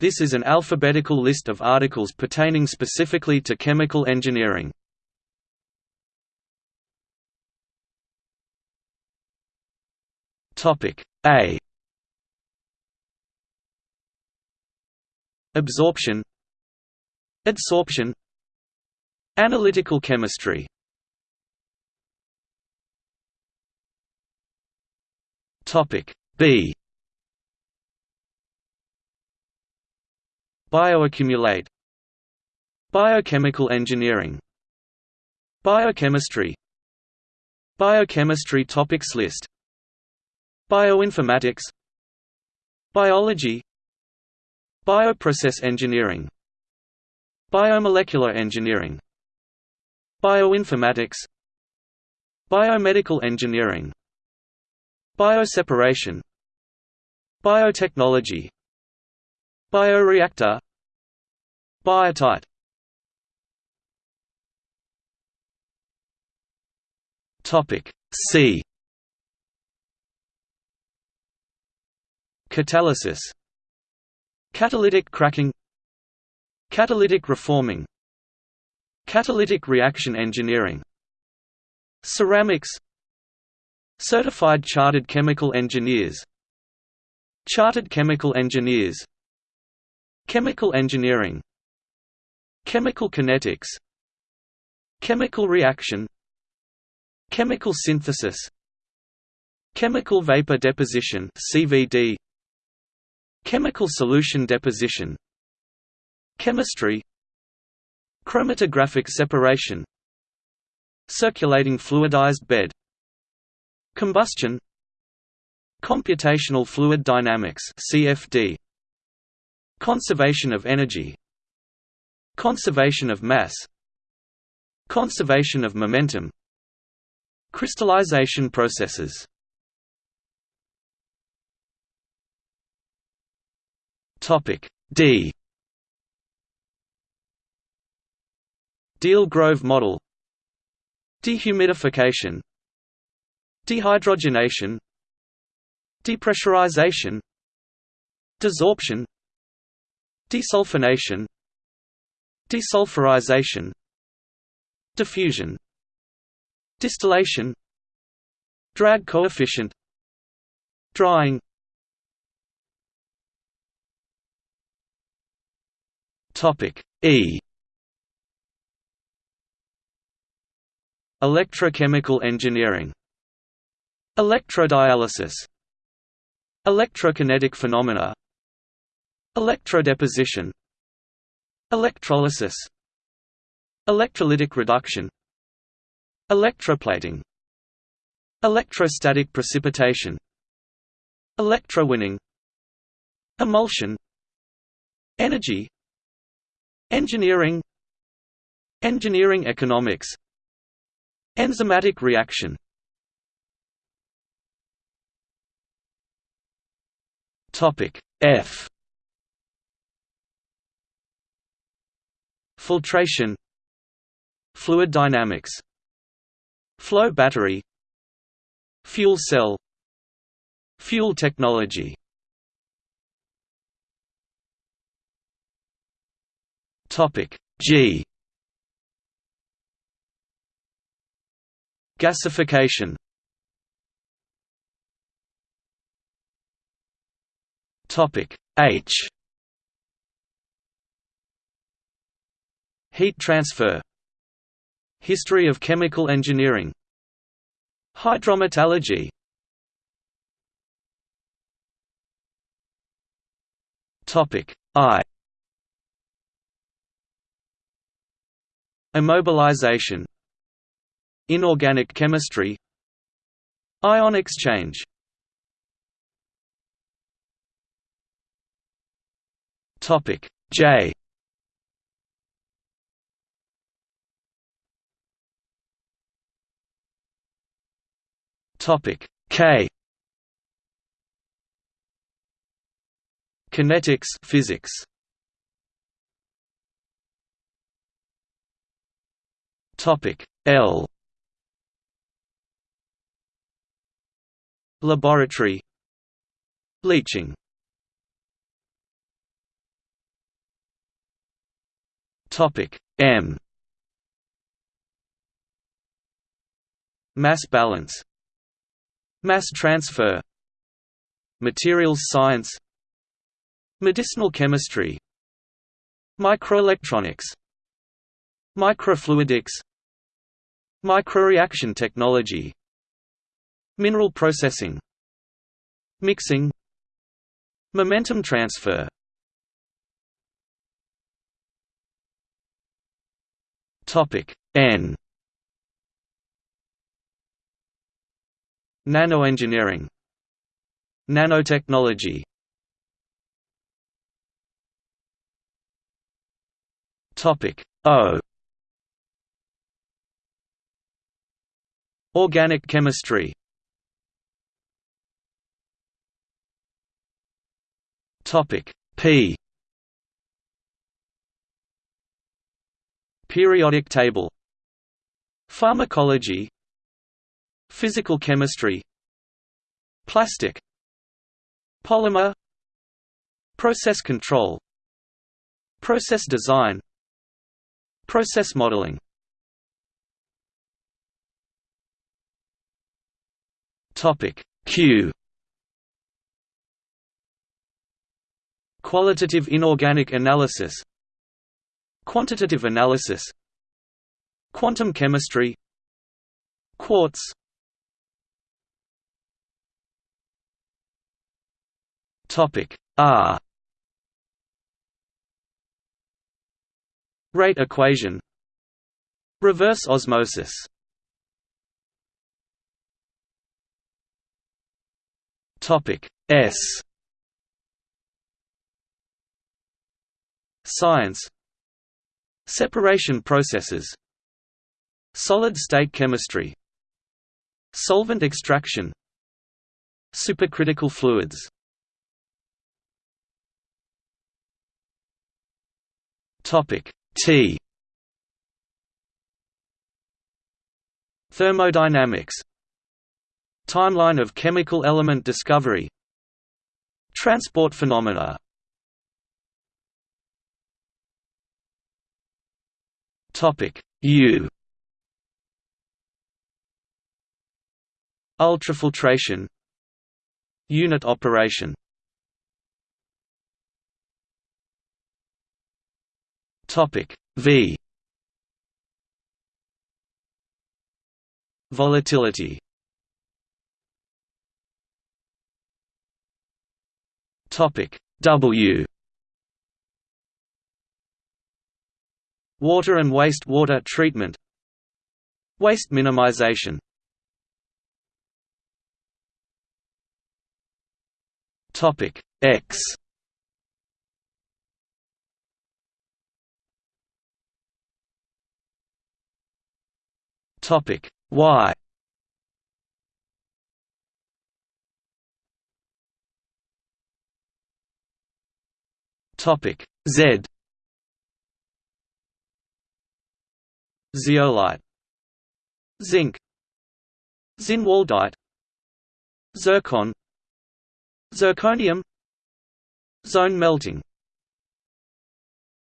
This is an alphabetical list of articles pertaining specifically to chemical engineering. A. Absorption. Adsorption. Analytical chemistry. Topic B Bioaccumulate. Biochemical engineering. Biochemistry. Biochemistry topics list. Bioinformatics. Biology. Bioprocess engineering. Biomolecular engineering. Bioinformatics. Biomedical engineering. Bioseparation. Biotechnology. Bioreactor Biotite Topic C. Catalysis. Catalytic cracking. Catalytic reforming. Catalytic reaction engineering. Ceramics. Certified Chartered Chemical Engineers. Chartered Chemical Engineers. Chemical engineering Chemical kinetics. Chemical reaction. Chemical synthesis. Chemical vapor deposition CVD Chemical solution deposition. Chemistry. Chromatographic separation. Circulating fluidized bed. Combustion. Computational fluid dynamics CFD Conservation of energy Conservation of mass. Conservation of momentum. Crystallization processes. Topic D. Deal-Grove model. Dehumidification. Dehydrogenation. Depressurization. Desorption. Desulfonation Desulfurization Diffusion Distillation Drag coefficient Drying Topic E. Electrochemical engineering Electrodialysis Electrokinetic phenomena Electrodeposition Electrolysis. Electrolytic reduction. Electroplating. Electrostatic precipitation. Electrowinning. Emulsion. Energy. Engineering. Engineering economics. Enzymatic reaction. F Filtration Fluid dynamics Flow battery Fuel cell Fuel technology. Topic G. Gasification. Topic H Heat transfer History of chemical engineering Hydrometallurgy Topic I. Immobilization Inorganic chemistry Ion exchange. Topic J Topic. K. Kinetics physics. Topic. L. Laboratory. Leaching Topic. M. Mass balance Mass transfer. Materials science. Medicinal chemistry. Microelectronics. Microfluidics. Microreaction technology. Mineral processing. Mixing. Momentum transfer. Topic N Nanoengineering Nanotechnology Topic O Organic chemistry Topic P Periodic table Pharmacology Physical chemistry Plastic Polymer Process control Process design Process modeling. Topic Q. Qualitative inorganic analysis Quantitative analysis Quantum chemistry Quartz Topic R. Rate equation. Reverse osmosis. Topic S. Science. Separation processes. Solid-state chemistry. Solvent extraction. Supercritical fluids Topic T. Thermodynamics. Timeline of chemical element discovery. Transport phenomena. Topic U. Ultrafiltration. Unit operation Topic V. Volatility. Topic W. Water and waste water treatment. Waste minimization. Topic X Topic. Y Topic. Z. Zeolite. Zinc. Zinwaldite. Zircon. Zirconium. Zone melting